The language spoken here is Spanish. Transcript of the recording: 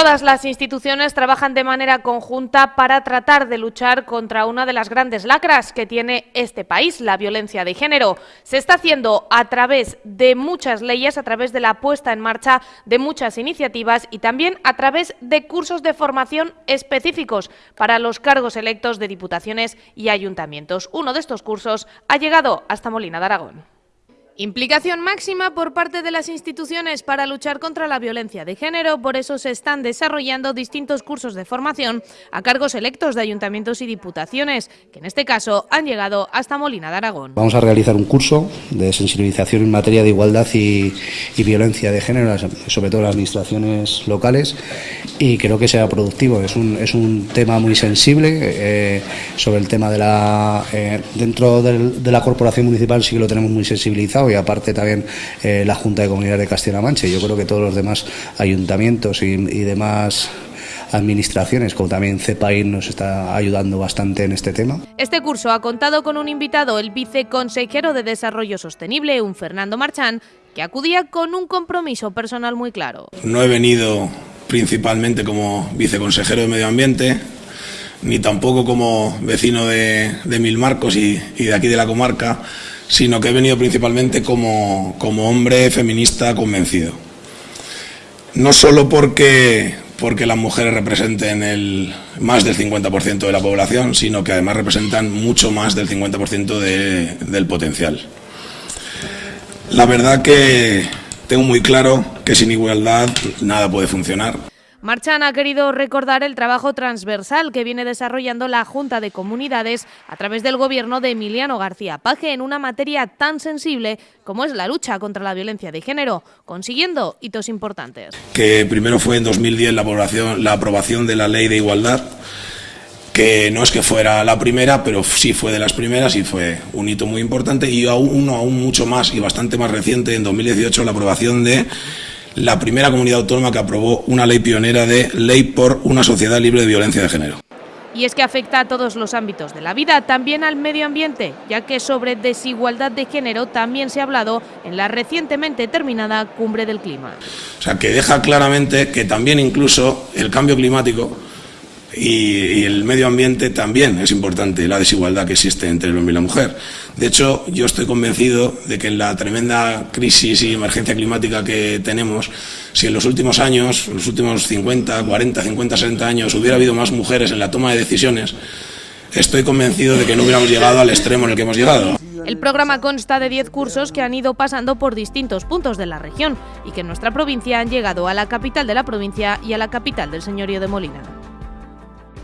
Todas las instituciones trabajan de manera conjunta para tratar de luchar contra una de las grandes lacras que tiene este país, la violencia de género. Se está haciendo a través de muchas leyes, a través de la puesta en marcha de muchas iniciativas y también a través de cursos de formación específicos para los cargos electos de diputaciones y ayuntamientos. Uno de estos cursos ha llegado hasta Molina de Aragón. Implicación máxima por parte de las instituciones para luchar contra la violencia de género, por eso se están desarrollando distintos cursos de formación a cargos electos de ayuntamientos y diputaciones, que en este caso han llegado hasta Molina de Aragón. Vamos a realizar un curso de sensibilización en materia de igualdad y, violencia de género, sobre todo en las administraciones locales, y creo que sea productivo. Es un, es un tema muy sensible eh, sobre el tema de la... Eh, dentro de la corporación municipal sí que lo tenemos muy sensibilizado y aparte también eh, la Junta de Comunidades de Castilla-La Mancha. Yo creo que todos los demás ayuntamientos y, demás administraciones, como también CEPAIR nos está ayudando bastante en este tema. Este curso ha contado con un invitado, el viceconsejero de Desarrollo Sostenible, un Fernando Marchán, que acudía con un compromiso personal muy claro. No he venido principalmente como viceconsejero de Medio Ambiente, ni tampoco como vecino de, de Milmarcos y, y de aquí de la comarca, sino que he venido principalmente como, hombre feminista convencido. No solo porque, porque las mujeres representen el, más del 50% de la población, sino que además representan mucho más del 50% del potencial. La verdad que tengo muy claro que sin igualdad nada puede funcionar. Marchan ha querido recordar el trabajo transversal que viene desarrollando la Junta de Comunidades a través del gobierno de Emiliano García Paje en una materia tan sensible como es la lucha contra la violencia de género, consiguiendo hitos importantes. Que primero fue en 2010 la la aprobación de la Ley de Igualdad, que no es que fuera la primera, pero sí fue de las primeras y fue un hito muy importante, y uno aún mucho más y bastante más reciente, en 2018, la aprobación de la primera comunidad autónoma que aprobó una ley pionera de Ley por una sociedad libre de violencia de género. Y es que afecta a todos los ámbitos de la vida, también al medio ambiente, ya que sobre desigualdad de género también se ha hablado en la recientemente terminada Cumbre del Clima. O sea, que deja claramente que también incluso el cambio climático y, el medio ambiente también es importante, la desigualdad que existe entre el hombre y la mujer. De hecho, yo estoy convencido de que en la tremenda crisis y emergencia climática que tenemos, si en los últimos años, los últimos 50, 40, 50, 60 años, hubiera habido más mujeres en la toma de decisiones, estoy convencido de que no hubiéramos llegado al extremo en el que hemos llegado. El programa consta de 10 cursos que han ido pasando por distintos puntos de la región y que en nuestra provincia han llegado a la capital de la provincia y a la capital del señorío de Molina.